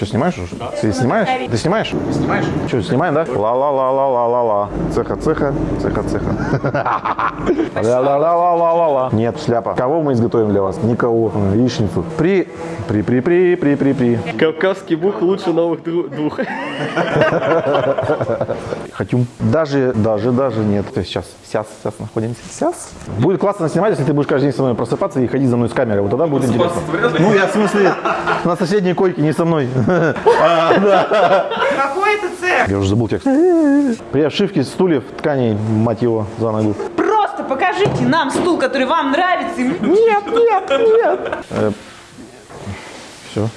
Что, снимаешь уже? Ты снимаешь? Ты снимаешь? Снимаешь? Что, снимаем, да? Ла-ла-ла-ла-ла-ла-ла. Цеха, цеха, цеха, цеха. Ла-ла-ла-ла-ла-ла. Нет, шляпа. Кого мы изготовим для вас? Никого. Яичницу. При, при, при, при, при, при, при. Кавказский бух лучше новых двух. Хотим. Даже, даже, даже нет. То есть сейчас, сейчас, сейчас находимся. Сейчас. Будет классно снимать, если ты будешь каждый день со мной просыпаться и ходить за мной с камерой. Вот тогда будет интересно. Ну, я в смысле, на соседней койке, не со мной. Какой это цех? Я уже забыл текст. При обшивке стульев, тканей, мать его, за ногу. Просто покажите нам стул, который вам нравится. Нет, нет, нет.